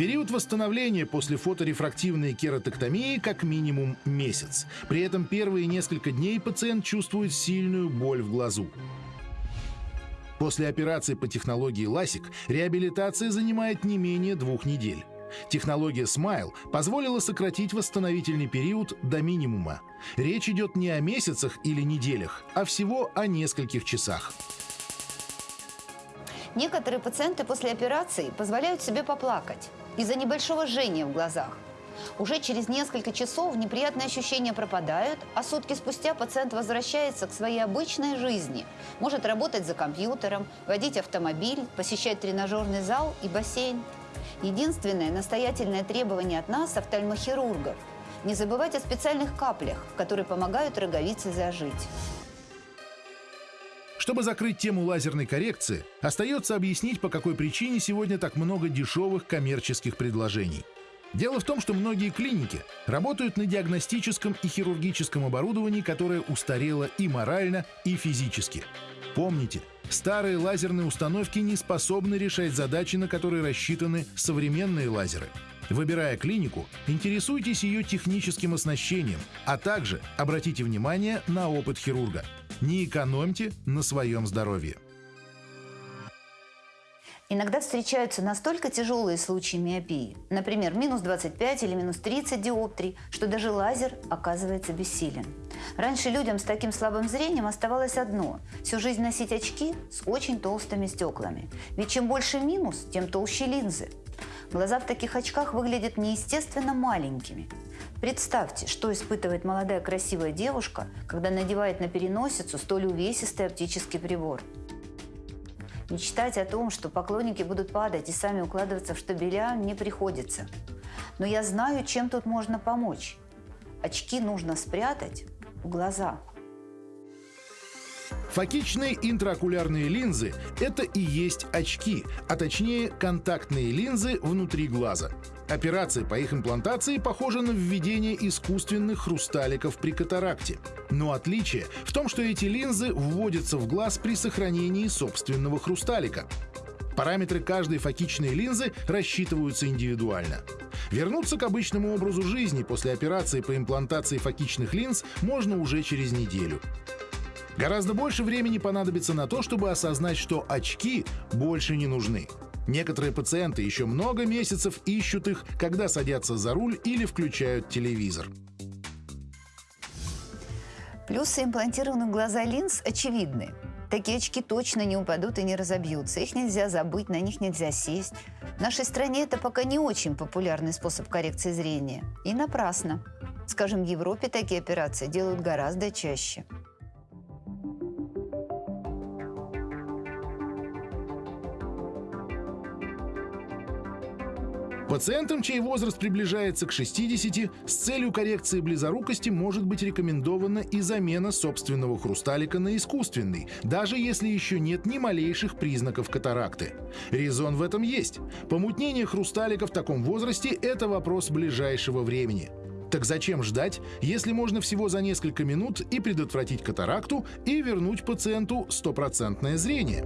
Период восстановления после фоторефрактивной кератоктомии как минимум месяц. При этом первые несколько дней пациент чувствует сильную боль в глазу. После операции по технологии LASIK реабилитация занимает не менее двух недель. Технология Smile позволила сократить восстановительный период до минимума. Речь идет не о месяцах или неделях, а всего о нескольких часах. Некоторые пациенты после операции позволяют себе поплакать из-за небольшого жжения в глазах. Уже через несколько часов неприятные ощущения пропадают, а сутки спустя пациент возвращается к своей обычной жизни. Может работать за компьютером, водить автомобиль, посещать тренажерный зал и бассейн. Единственное настоятельное требование от нас, офтальмохирургов – не забывать о специальных каплях, которые помогают роговице зажить. Чтобы закрыть тему лазерной коррекции, остается объяснить, по какой причине сегодня так много дешевых коммерческих предложений. Дело в том, что многие клиники работают на диагностическом и хирургическом оборудовании, которое устарело и морально, и физически. Помните, старые лазерные установки не способны решать задачи, на которые рассчитаны современные лазеры. Выбирая клинику, интересуйтесь ее техническим оснащением, а также обратите внимание на опыт хирурга – не экономьте на своем здоровье. Иногда встречаются настолько тяжелые случаи миопии, например, минус 25 или минус 30 диоптрий, что даже лазер оказывается бессилен. Раньше людям с таким слабым зрением оставалось одно – всю жизнь носить очки с очень толстыми стеклами. Ведь чем больше минус, тем толще линзы. Глаза в таких очках выглядят неестественно маленькими. Представьте, что испытывает молодая красивая девушка, когда надевает на переносицу столь увесистый оптический прибор. Мечтать о том, что поклонники будут падать и сами укладываться в штабеля, не приходится. Но я знаю, чем тут можно помочь. Очки нужно спрятать в глаза. Фокичные интраокулярные линзы – это и есть очки, а точнее контактные линзы внутри глаза. Операция по их имплантации похожа на введение искусственных хрусталиков при катаракте. Но отличие в том, что эти линзы вводятся в глаз при сохранении собственного хрусталика. Параметры каждой фокичной линзы рассчитываются индивидуально. Вернуться к обычному образу жизни после операции по имплантации фокичных линз можно уже через неделю. Гораздо больше времени понадобится на то, чтобы осознать, что очки больше не нужны. Некоторые пациенты еще много месяцев ищут их, когда садятся за руль или включают телевизор. Плюсы имплантированных глаза линз очевидны. Такие очки точно не упадут и не разобьются. Их нельзя забыть, на них нельзя сесть. В нашей стране это пока не очень популярный способ коррекции зрения. И напрасно. Скажем, в Европе такие операции делают гораздо чаще. Пациентам, чей возраст приближается к 60, с целью коррекции близорукости может быть рекомендована и замена собственного хрусталика на искусственный, даже если еще нет ни малейших признаков катаракты. Резон в этом есть. Помутнение хрусталика в таком возрасте – это вопрос ближайшего времени. Так зачем ждать, если можно всего за несколько минут и предотвратить катаракту, и вернуть пациенту стопроцентное зрение?